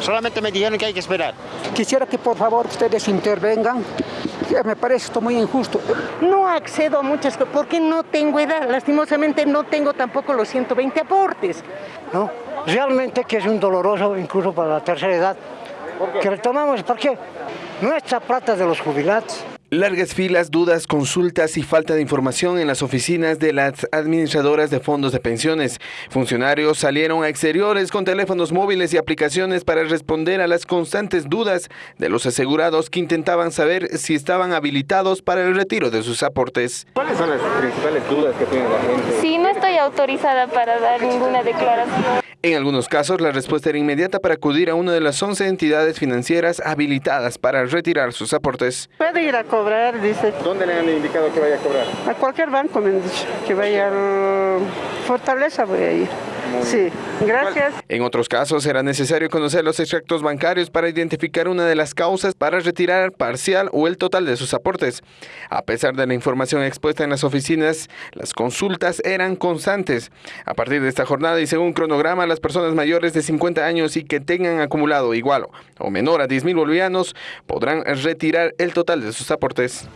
Solamente me dijeron que hay que esperar. Quisiera que por favor ustedes intervengan. Me parece esto muy injusto. No accedo a muchas cosas porque no tengo edad. Lastimosamente no tengo tampoco los 120 aportes. ¿No? Realmente que es un doloroso incluso para la tercera edad. Que le tomamos porque nuestra plata de los jubilados. Largas filas, dudas, consultas y falta de información en las oficinas de las administradoras de fondos de pensiones. Funcionarios salieron a exteriores con teléfonos móviles y aplicaciones para responder a las constantes dudas de los asegurados que intentaban saber si estaban habilitados para el retiro de sus aportes. ¿Cuáles son las principales dudas que tiene la gente? Sí, no estoy autorizada para dar ninguna declaración. En algunos casos, la respuesta era inmediata para acudir a una de las 11 entidades financieras habilitadas para retirar sus aportes. Puede ir a cobrar, dice. ¿Dónde le han indicado que vaya a cobrar? A cualquier banco me han dicho que vaya a Fortaleza, voy a ir. Sí, gracias. En otros casos era necesario conocer los extractos bancarios para identificar una de las causas para retirar parcial o el total de sus aportes. A pesar de la información expuesta en las oficinas, las consultas eran constantes. A partir de esta jornada y según cronograma, las personas mayores de 50 años y que tengan acumulado igual o menor a 10 mil bolivianos podrán retirar el total de sus aportes.